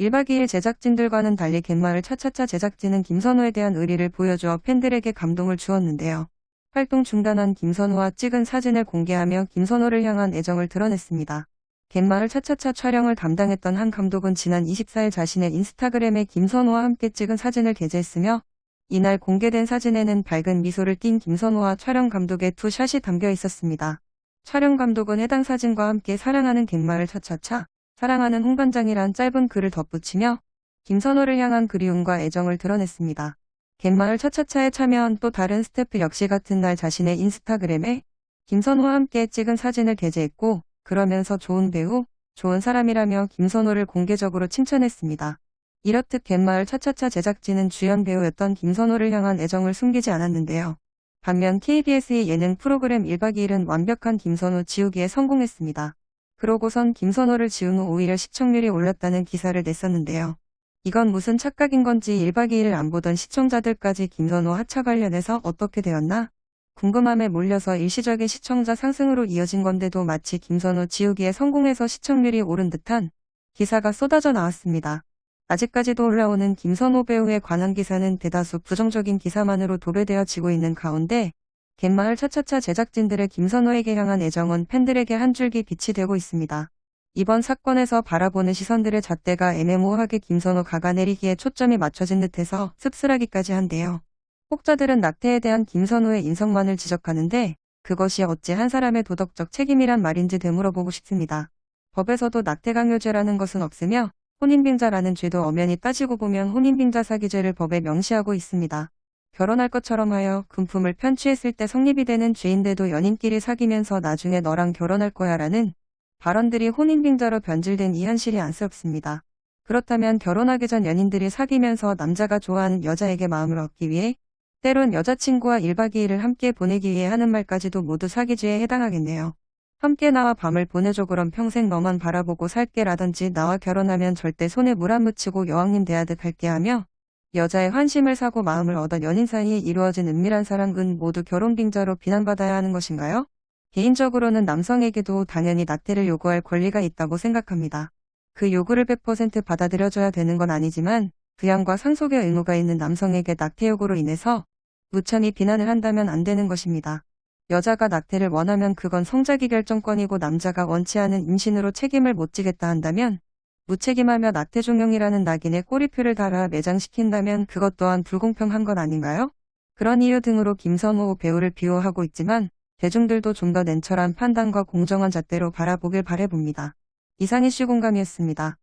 1박 2일 제작진들과는 달리 갯마을 차차차 제작진은 김선호에 대한 의리를 보여주어 팬들에게 감동을 주었는데요. 활동 중단한 김선호와 찍은 사진을 공개하며 김선호를 향한 애정을 드러냈습니다. 갯마을 차차차 촬영을 담당했던 한 감독은 지난 24일 자신의 인스타그램에 김선호와 함께 찍은 사진을 게재했으며 이날 공개된 사진에는 밝은 미소를 띤 김선호와 촬영 감독의 두 샷이 담겨 있었습니다. 촬영 감독은 해당 사진과 함께 사랑하는 갯마을 차차차, 사랑하는 홍 반장이란 짧은 글을 덧붙이며 김선호를 향한 그리움과 애정을 드러냈습니다. 갯마을 차차차에 참여한 또 다른 스태프 역시 같은 날 자신의 인스타그램에 김선호와 함께 찍은 사진을 게재했고 그러면서 좋은 배우, 좋은 사람이라며 김선호를 공개적으로 칭찬했습니다. 이렇듯 갯마을 차차차 제작진은 주연 배우였던 김선호를 향한 애정을 숨기지 않았는데요. 반면 KBS의 예능 프로그램 1박 2일은 완벽한 김선호 지우기에 성공했습니다. 그러고선 김선호를 지운 후 오히려 시청률이 올랐다는 기사를 냈었는데요. 이건 무슨 착각인 건지 1박 2일 안 보던 시청자들까지 김선호 하차 관련해서 어떻게 되었나? 궁금함에 몰려서 일시적인 시청자 상승으로 이어진 건데도 마치 김선호 지우기에 성공해서 시청률이 오른 듯한 기사가 쏟아져 나왔습니다. 아직까지도 올라오는 김선호 배우에 관한 기사는 대다수 부정적인 기사만으로 도배되어지고 있는 가운데 갯마을 차차차 제작진들의 김선호에게 향한 애정은 팬들에게 한 줄기 빛이 되고 있습니다. 이번 사건에서 바라보는 시선들의 잣대가 애매모호하게 김선호 가가내리기에 초점이 맞춰진 듯해서 씁쓸하기까지 한데요. 혹자들은 낙태에 대한 김선호의 인성만을 지적하는데 그것이 어찌 한 사람의 도덕적 책임이란 말인지 되물어보고 싶습니다. 법에서도 낙태 강요죄라는 것은 없으며 혼인빙자라는 죄도 엄연히 따지고 보면 혼인빙자 사기죄를 법에 명시하고 있습니다. 결혼할 것처럼 하여 금품을 편취했을 때 성립이 되는 죄인데도 연인끼리 사귀면서 나중에 너랑 결혼할 거야 라는 발언들이 혼인빙자로 변질된 이 현실이 안쓰럽습니다. 그렇다면 결혼하기 전 연인들이 사귀면서 남자가 좋아하는 여자에게 마음을 얻기 위해 때론 여자친구와 1박 2일을 함께 보내기 위해 하는 말까지도 모두 사기죄에 해당하겠네요. 함께 나와 밤을 보내줘 그럼 평생 너만 바라보고 살게 라든지 나와 결혼하면 절대 손에 물 안 묻히고 여왕님 대하듯 할게 하며 여자의 환심을 사고 마음을 얻어 연인 사이에 이루어진 은밀한 사랑은 모두 결혼 빙자로 비난받아야 하는 것인가요? 개인적으로는 남성에게도 당연히 낙태를 요구할 권리가 있다고 생각합니다. 그 요구를 100% 받아들여줘야 되는 건 아니지만 부양과 상속의 의무가 있는 남성에게 낙태 요구로 인해서 무참히 비난을 한다면 안 되는 것입니다. 여자가 낙태를 원하면 그건 성자기 결정권이고 남자가 원치 않은 임신으로 책임을 못 지겠다 한다면 무책임하며 낙태 종용이라는 낙인에 꼬리표를 달아 매장시킨다면 그것 또한 불공평한 건 아닌가요? 그런 이유 등으로 김선호 배우를 비호하고 있지만 대중들도 좀 더 냉철한 판단과 공정한 잣대로 바라보길 바래봅니다. 이상 이슈 공감이었습니다.